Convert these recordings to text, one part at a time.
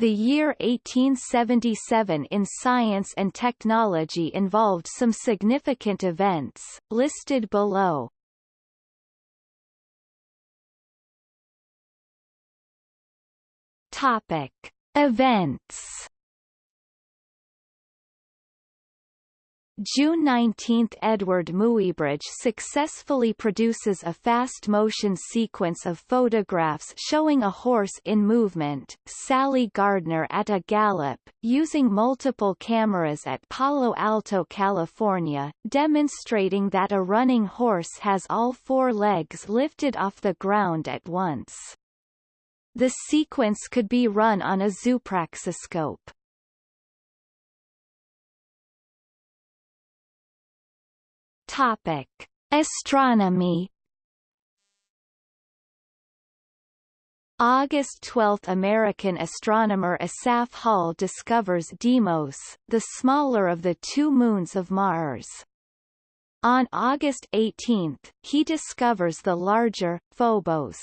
The year 1877 in science and technology involved some significant events, listed below. Topic. Events June 19 – Eadweard Muybridge successfully produces a fast-motion sequence of photographs showing a horse in movement, Sally Gardner at a gallop, using multiple cameras at Palo Alto, California, demonstrating that a running horse has all four legs lifted off the ground at once. The sequence could be run on a zoopraxiscope. Topic: Astronomy. August 12 – American astronomer Asaph Hall discovers Deimos, the smaller of the two moons of Mars. On August 18, he discovers the larger, Phobos.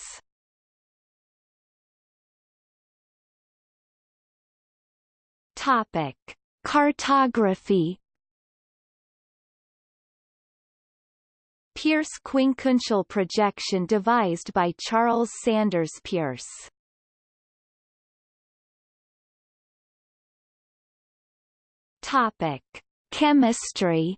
Topic. Cartography Peirce quincunxial projection devised by Charles Sanders Peirce. Topic: Chemistry.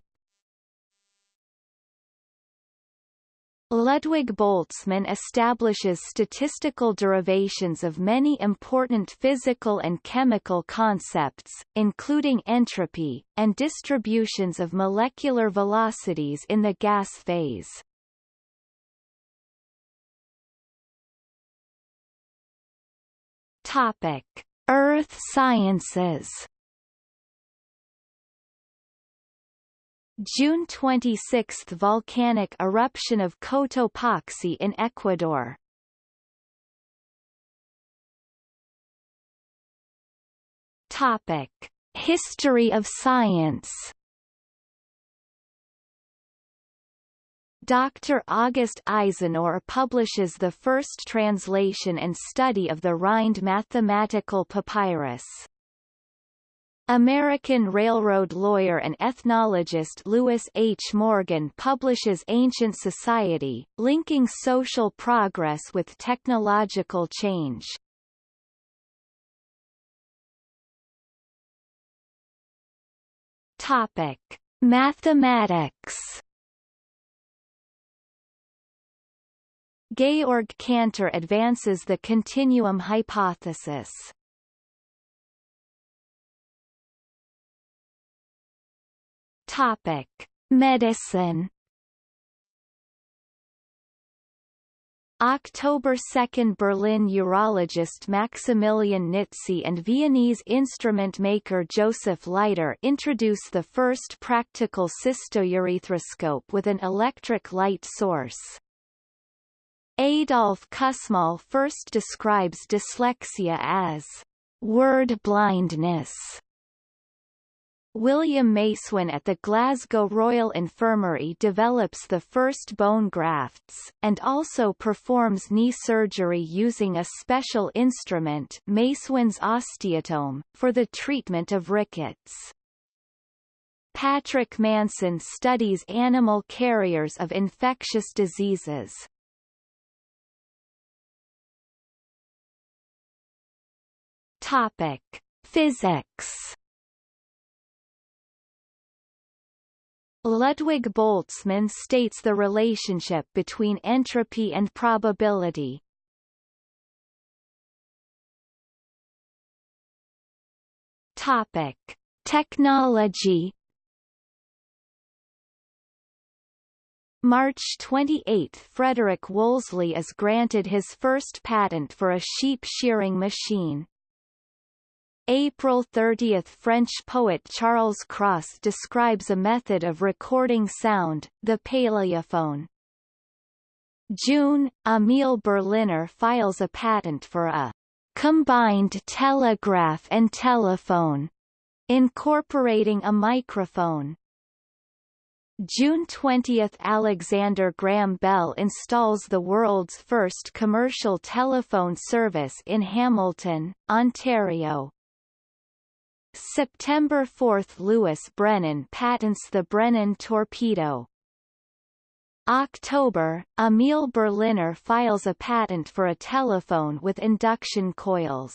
Ludwig Boltzmann establishes statistical derivations of many important physical and chemical concepts, including entropy, and distributions of molecular velocities in the gas phase. Topic: Earth sciences June 26 – Volcanic eruption of Cotopaxi in Ecuador Topic. History of science Dr. August Eisenlohr publishes the first translation and study of the Rhind mathematical papyrus. American railroad lawyer and ethnologist Lewis H. Morgan publishes Ancient Society, linking social progress with technological change. Topic: Mathematics. Georg Cantor advances the continuum hypothesis. Topic: Medicine. October 2 Berlin urologist Maximilian Nitze and Viennese instrument maker Joseph Leiter introduce the first practical cystourethroScope with an electric light source. Adolf Kussmaul first describes dyslexia as word blindness William Macewen at the Glasgow Royal Infirmary develops the first bone grafts, and also performs knee surgery using a special instrument Macewen's osteotome, for the treatment of rickets. Patrick Manson studies animal carriers of infectious diseases. Topic. Physics Ludwig Boltzmann states the relationship between entropy and probability. Topic: Technology. March 28 – Frederick Wolseley is granted his first patent for a sheep shearing machine. April 30 – French poet Charles Cros describes a method of recording sound, the paléophone. June – Emil Berliner files a patent for a combined telegraph and telephone, incorporating a microphone. June 20 – Alexander Graham Bell installs the world's first commercial telephone service in Hamilton, Ontario. September 4 – Louis Brennan patents the Brennan torpedo. October – Emil Berliner files a patent for a telephone with induction coils.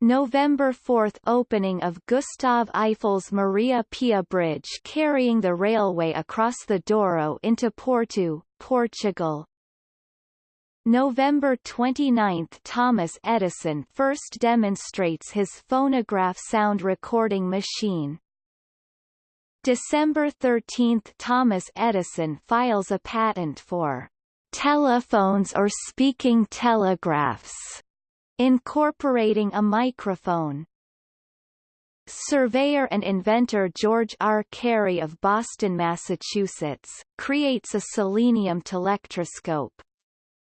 November 4 – Opening of Gustave Eiffel's Maria Pia Bridge carrying the railway across the Douro into Porto, Portugal. November 29 – Thomas Edison first demonstrates his phonograph sound recording machine. December 13 – Thomas Edison files a patent for telephones or speaking telegraphs Incorporating a microphone Surveyor and inventor George R. Carey of Boston, Massachusetts, creates a selenium telectroscope.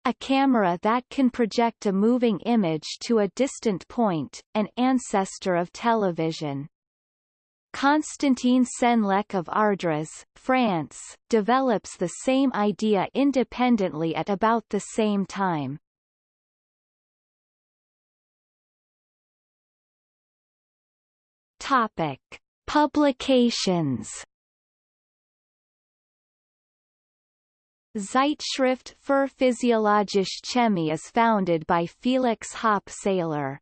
A camera that can project a moving image to a distant point, an ancestor of television. Constantin Senlecq of Ardres, France, develops the same idea independently at about the same time. Topic: Publications. Zeitschrift für Physiologische Chemie is founded by Felix Hoppe-Seyler.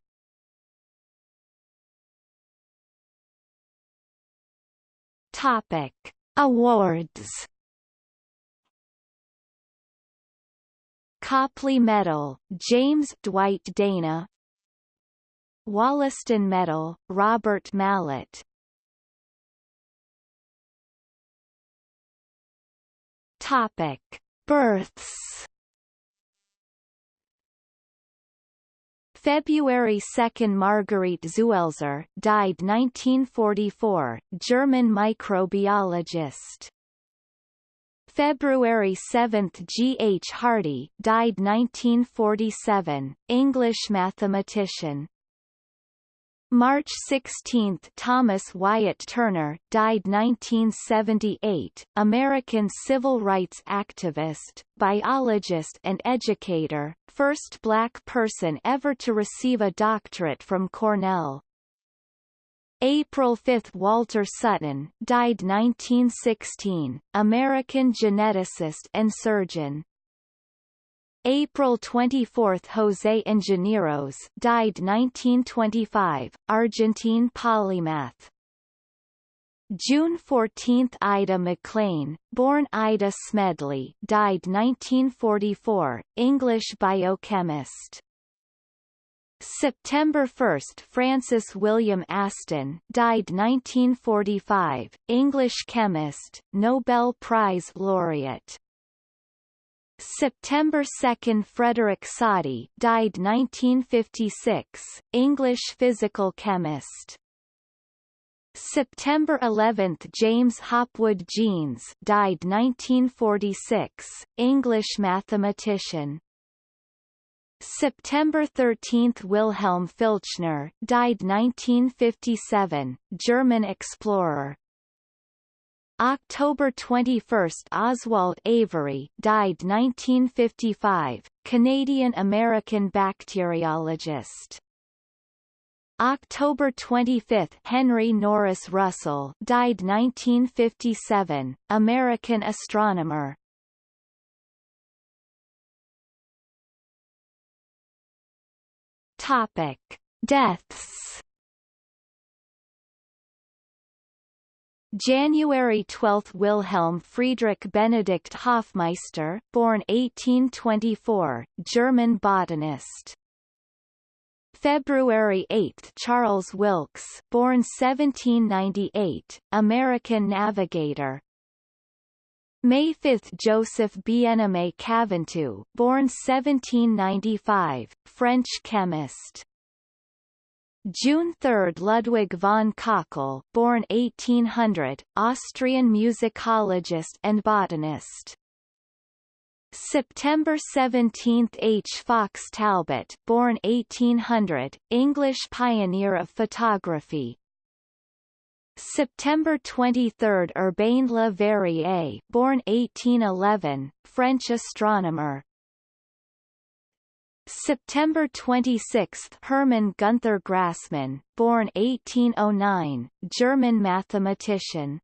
Topic: Awards. Copley Medal, James Dwight Dana Wollaston Medal, Robert Mallet Topic: Births. February 2 Marguerite Zuelzer, died 1944, German microbiologist. February 7 G. H. Hardy, died 1947, English mathematician. March 16 Thomas Wyatt Turner, died 1978, American civil rights activist, biologist and educator, first black person ever to receive a doctorate from Cornell. April 5 Walter Sutton, died 1916, American geneticist and surgeon. April 24 José Ingenieros died 1925, Argentine polymath. June 14 Ida Maclean, born Ida Smedley died 1944, English biochemist. September 1 Francis William Aston died 1945, English chemist, Nobel Prize laureate. September 2 Frederick Soddy died 1956, English physical chemist. September 11 James Hopwood Jeans died 1946, English mathematician. September 13 Wilhelm Filchner died 1957, German explorer. October 21 Oswald Avery died 1955, Canadian-American bacteriologist. October 25 Henry Norris Russell died 1957, American astronomer. Topic: Deaths January 12 Wilhelm Friedrich Benedikt Hofmeister born 1824, German botanist. February 8 Charles Wilkes born 1798, American navigator. May 5 Joseph Bien-Aimé Caventou born 1795, French chemist. June 3 Ludwig von Köchel born 1800, Austrian musicologist and botanist. September 17 H. Fox Talbot born 1800, English pioneer of photography. September 23 Urbain Le Verrier born 1811, French astronomer. September 26 Hermann Gunther Grassmann born 1809, German mathematician.